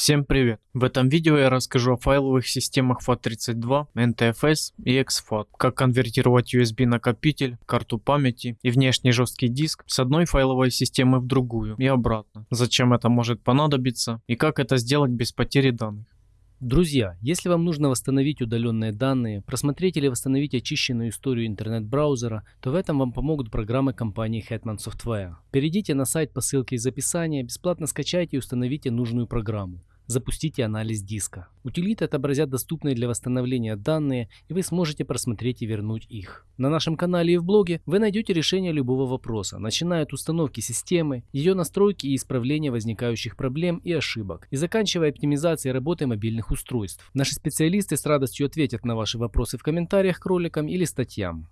Всем привет! В этом видео я расскажу о файловых системах FAT32, NTFS и exFAT, как конвертировать USB накопитель, карту памяти и внешний жесткий диск с одной файловой системы в другую и обратно, зачем это может понадобиться и как это сделать без потери данных. Друзья, если вам нужно восстановить удаленные данные, просмотреть или восстановить очищенную историю интернет-браузера, то в этом вам помогут программы компании Hetman Software. Перейдите на сайт по ссылке из описания, бесплатно скачайте и установите нужную программу. Запустите анализ диска. Утилиты отобразят доступные для восстановления данные, и вы сможете просмотреть и вернуть их. На нашем канале и в блоге вы найдете решение любого вопроса, начиная от установки системы, ее настройки и исправления возникающих проблем и ошибок, и заканчивая оптимизацией работы мобильных устройств. Наши специалисты с радостью ответят на ваши вопросы в комментариях к роликам или статьям.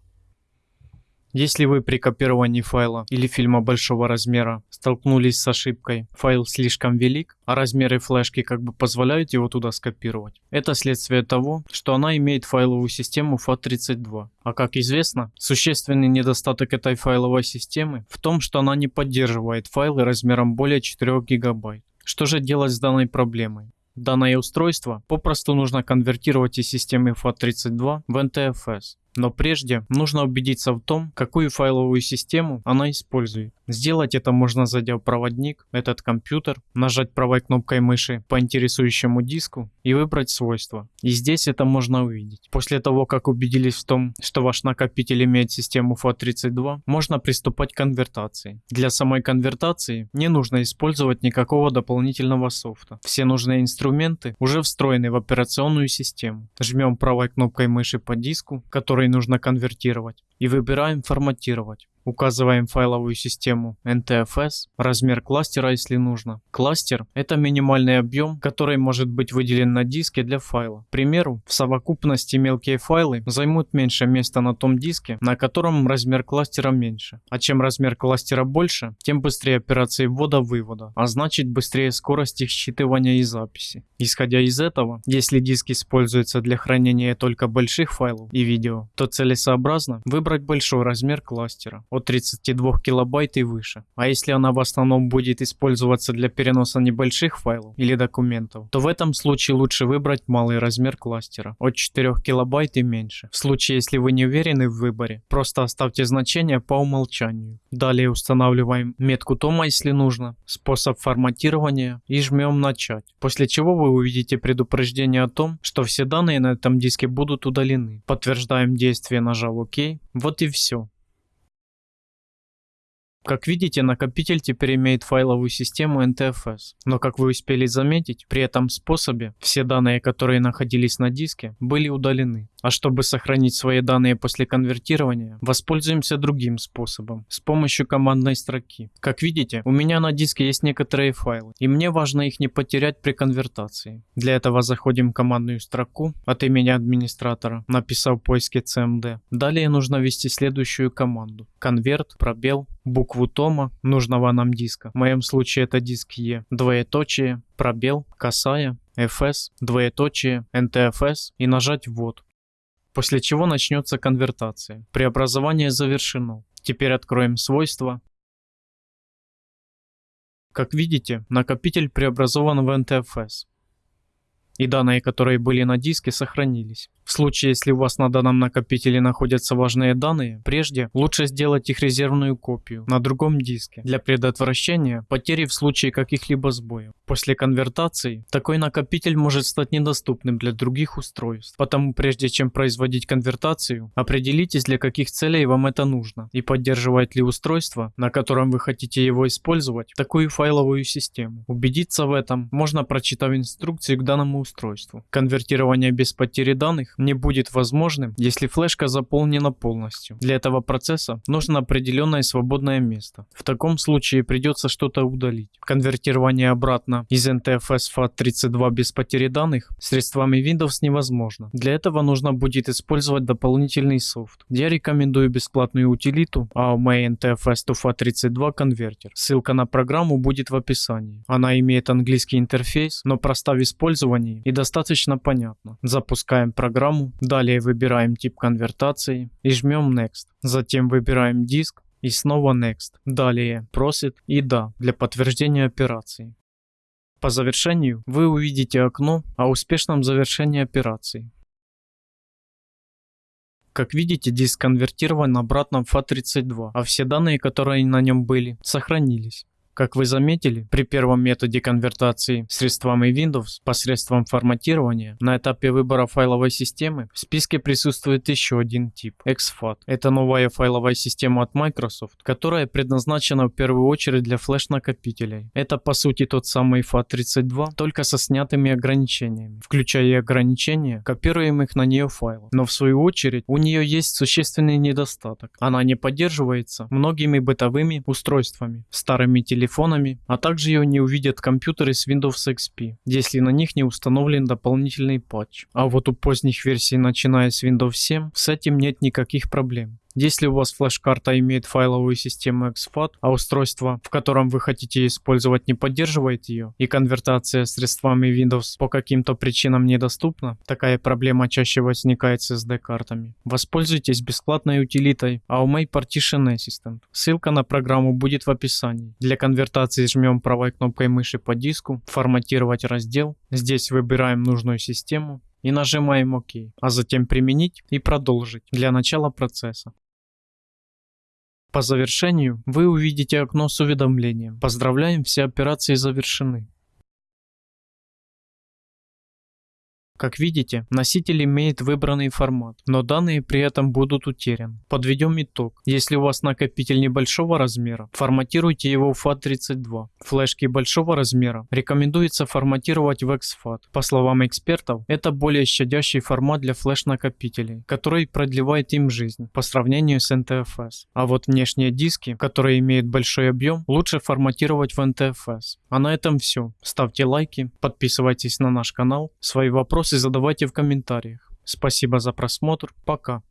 Если вы при копировании файла или фильма большого размера столкнулись с ошибкой, файл слишком велик, а размеры флешки как бы позволяют его туда скопировать, это следствие того, что она имеет файловую систему FAT32. А как известно, существенный недостаток этой файловой системы в том, что она не поддерживает файлы размером более 4 гигабайт. Что же делать с данной проблемой? Данное устройство попросту нужно конвертировать из системы FAT32 в NTFS. Но прежде нужно убедиться в том, какую файловую систему она использует. Сделать это можно зайдя в проводник, этот компьютер, нажать правой кнопкой мыши по интересующему диску и выбрать свойства. И здесь это можно увидеть. После того, как убедились в том, что ваш накопитель имеет систему FAT32, можно приступать к конвертации. Для самой конвертации не нужно использовать никакого дополнительного софта. Все нужные инструменты уже встроены в операционную систему. Жмем правой кнопкой мыши по диску, который нужно конвертировать, и выбираем «Форматировать». Указываем файловую систему NTFS, размер кластера, если нужно. Кластер – это минимальный объем, который может быть выделен на диске для файла. К примеру, в совокупности мелкие файлы займут меньше места на том диске, на котором размер кластера меньше. А чем размер кластера больше, тем быстрее операции ввода-вывода, а значит быстрее скорость их считывания и записи. Исходя из этого, если диск используется для хранения только больших файлов и видео, то целесообразно выбрать большой размер кластера от 32 килобайт и выше. А если она в основном будет использоваться для переноса небольших файлов или документов, то в этом случае лучше выбрать малый размер кластера от 4 килобайт и меньше. В случае, если вы не уверены в выборе, просто оставьте значение по умолчанию. Далее устанавливаем метку тома, если нужно, способ форматирования и жмем начать. После чего вы увидите предупреждение о том, что все данные на этом диске будут удалены. Подтверждаем действие, нажав ОК. Вот и все. Как видите, накопитель теперь имеет файловую систему NTFS. Но как вы успели заметить, при этом способе все данные, которые находились на диске, были удалены. А чтобы сохранить свои данные после конвертирования, воспользуемся другим способом, с помощью командной строки. Как видите, у меня на диске есть некоторые файлы, и мне важно их не потерять при конвертации. Для этого заходим в командную строку от имени администратора, написав в поиске cmd. Далее нужно ввести следующую команду. Конверт, пробел, букву тома нужного нам диска. В моем случае это диск E, двоеточие, пробел, касая, fs, двоеточие, ntfs и нажать ввод после чего начнется конвертация. Преобразование завершено. Теперь откроем свойства. Как видите, накопитель преобразован в NTFS. И данные, которые были на диске, сохранились. В случае, если у вас на данном накопителе находятся важные данные, прежде лучше сделать их резервную копию на другом диске для предотвращения потери в случае каких-либо сбоев. После конвертации такой накопитель может стать недоступным для других устройств. Потому прежде чем производить конвертацию, определитесь для каких целей вам это нужно и поддерживает ли устройство, на котором вы хотите его использовать, такую файловую систему. Убедиться в этом можно прочитав инструкцию к данному устройству. Конвертирование без потери данных не будет возможным, если флешка заполнена полностью. Для этого процесса нужно определенное свободное место. В таком случае придется что-то удалить. Конвертирование обратно из NTFS FAT32 без потери данных средствами Windows невозможно. Для этого нужно будет использовать дополнительный софт. Я рекомендую бесплатную утилиту AOMA NTFS to FAT32 Converter. Ссылка на программу будет в описании. Она имеет английский интерфейс, но проста в использовании и достаточно понятна. Запускаем программу программу, далее выбираем тип конвертации и жмем Next. Затем выбираем диск и снова Next. Далее Proceed и Да для подтверждения операции. По завершению вы увидите окно о успешном завершении операции. Как видите, диск конвертирован обратно в FAT32, а все данные, которые на нем были, сохранились. Как вы заметили, при первом методе конвертации средствами Windows посредством форматирования на этапе выбора файловой системы в списке присутствует еще один тип – exFAT. Это новая файловая система от Microsoft, которая предназначена в первую очередь для флеш-накопителей. Это по сути тот самый FAT32, только со снятыми ограничениями, включая и ограничения копируемых на нее файлов. Но в свою очередь у нее есть существенный недостаток. Она не поддерживается многими бытовыми устройствами, старыми телефонами телефонами, а также ее не увидят компьютеры с Windows XP, если на них не установлен дополнительный патч. А вот у поздних версий, начиная с Windows 7, с этим нет никаких проблем. Если у вас флеш-карта имеет файловую систему exFAT, а устройство, в котором вы хотите использовать, не поддерживает ее, и конвертация средствами Windows по каким-то причинам недоступна, такая проблема чаще возникает с SD-картами. Воспользуйтесь бесплатной утилитой AUMA Partition Assistant. Ссылка на программу будет в описании. Для конвертации жмем правой кнопкой мыши по диску, форматировать раздел. Здесь выбираем нужную систему и нажимаем ОК, а затем применить и продолжить для начала процесса. По завершению вы увидите окно с уведомлением «Поздравляем, все операции завершены». Как видите, носитель имеет выбранный формат, но данные при этом будут утеряны. Подведем итог. Если у вас накопитель небольшого размера, форматируйте его в FAT32. Флешки большого размера рекомендуется форматировать в exFAT. По словам экспертов, это более щадящий формат для флеш-накопителей, который продлевает им жизнь по сравнению с NTFS. А вот внешние диски, которые имеют большой объем, лучше форматировать в NTFS. А на этом все. Ставьте лайки, подписывайтесь на наш канал. Свои вопросы задавайте в комментариях. Спасибо за просмотр. Пока.